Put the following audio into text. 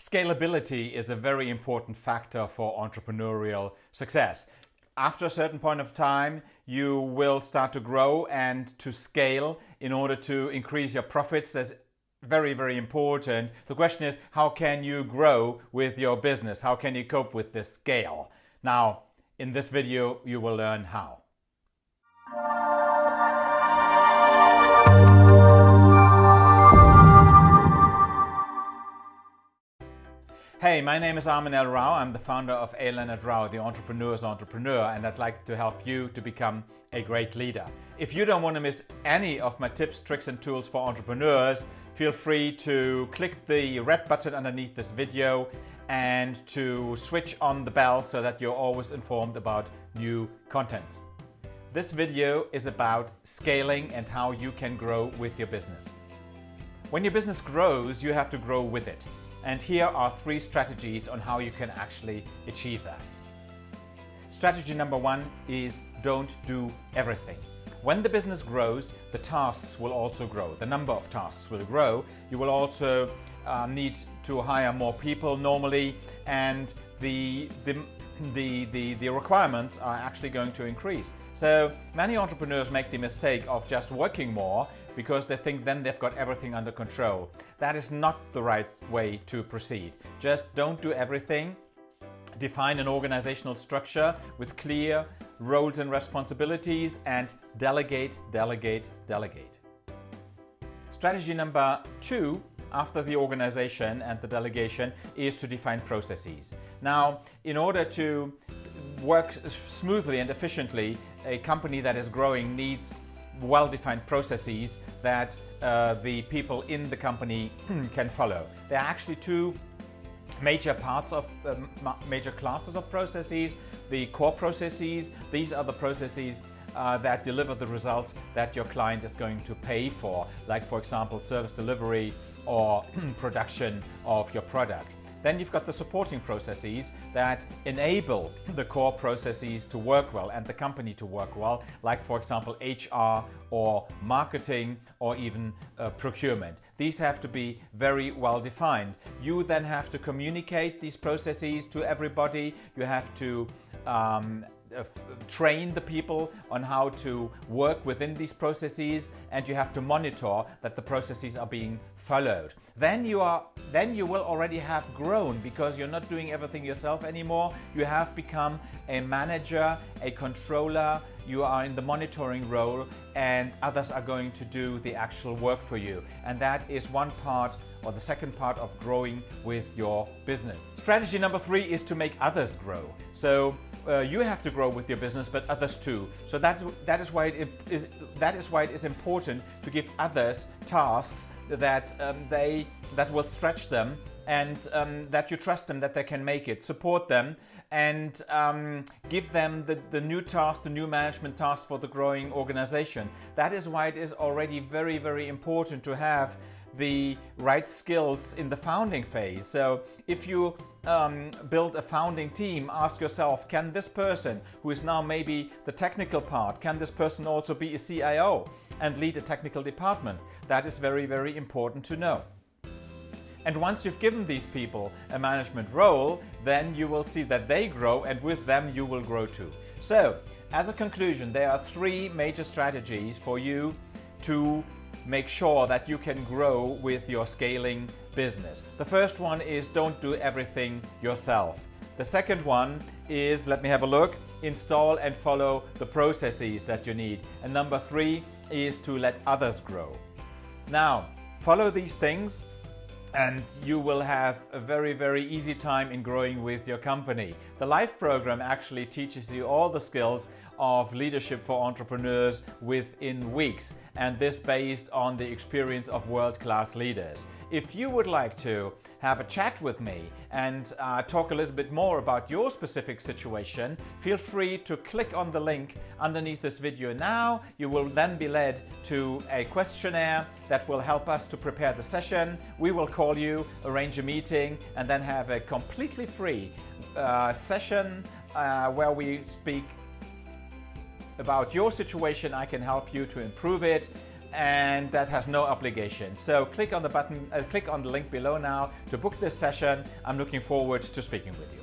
Scalability is a very important factor for entrepreneurial success. After a certain point of time, you will start to grow and to scale in order to increase your profits. That's very, very important. The question is, how can you grow with your business? How can you cope with this scale? Now, in this video, you will learn how. Hey, my name is Armin L. Rao. I'm the founder of A. Leonard Rao, the entrepreneur's entrepreneur, and I'd like to help you to become a great leader. If you don't want to miss any of my tips, tricks, and tools for entrepreneurs, feel free to click the red button underneath this video and to switch on the bell so that you're always informed about new contents. This video is about scaling and how you can grow with your business. When your business grows, you have to grow with it. And here are three strategies on how you can actually achieve that. Strategy number one is don't do everything. When the business grows, the tasks will also grow. The number of tasks will grow. You will also uh, need to hire more people normally and the, the, the, the, the requirements are actually going to increase. So many entrepreneurs make the mistake of just working more because they think then they've got everything under control. That is not the right way to proceed. Just don't do everything. Define an organizational structure with clear roles and responsibilities and delegate, delegate, delegate. Strategy number two after the organization and the delegation is to define processes. Now, in order to work smoothly and efficiently, a company that is growing needs well-defined processes that uh, the people in the company can follow. There are actually two major parts of um, major classes of processes. The core processes, these are the processes uh, that deliver the results that your client is going to pay for, like for example service delivery or production of your product. Then you've got the supporting processes that enable the core processes to work well and the company to work well, like for example HR or marketing or even uh, procurement. These have to be very well defined. You then have to communicate these processes to everybody. You have to um, uh, train the people on how to work within these processes and you have to monitor that the processes are being followed. Then you are then you will already have grown because you're not doing everything yourself anymore. You have become a manager, a controller, you are in the monitoring role and others are going to do the actual work for you. And that is one part or the second part of growing with your business. Strategy number three is to make others grow. So uh, you have to grow with your business, but others too. So that's, that, is why it is, that is why it is important to give others tasks that, um, they, that will stretch them and um, that you trust them that they can make it. Support them and um, give them the, the new task, the new management task for the growing organization. That is why it is already very, very important to have the right skills in the founding phase. So if you um, build a founding team, ask yourself, can this person, who is now maybe the technical part, can this person also be a CIO and lead a technical department? That is very, very important to know. And once you've given these people a management role, then you will see that they grow and with them you will grow too. So, as a conclusion, there are three major strategies for you to make sure that you can grow with your scaling business. The first one is don't do everything yourself. The second one is, let me have a look, install and follow the processes that you need. And number three is to let others grow. Now, follow these things and you will have a very, very easy time in growing with your company. The LIFE program actually teaches you all the skills of leadership for entrepreneurs within weeks and this based on the experience of world-class leaders. If you would like to have a chat with me and uh, talk a little bit more about your specific situation, feel free to click on the link underneath this video now. You will then be led to a questionnaire that will help us to prepare the session. We will call you, arrange a meeting, and then have a completely free uh, session uh, where we speak about your situation. I can help you to improve it and that has no obligation. So click on the button, uh, click on the link below now to book this session. I'm looking forward to speaking with you.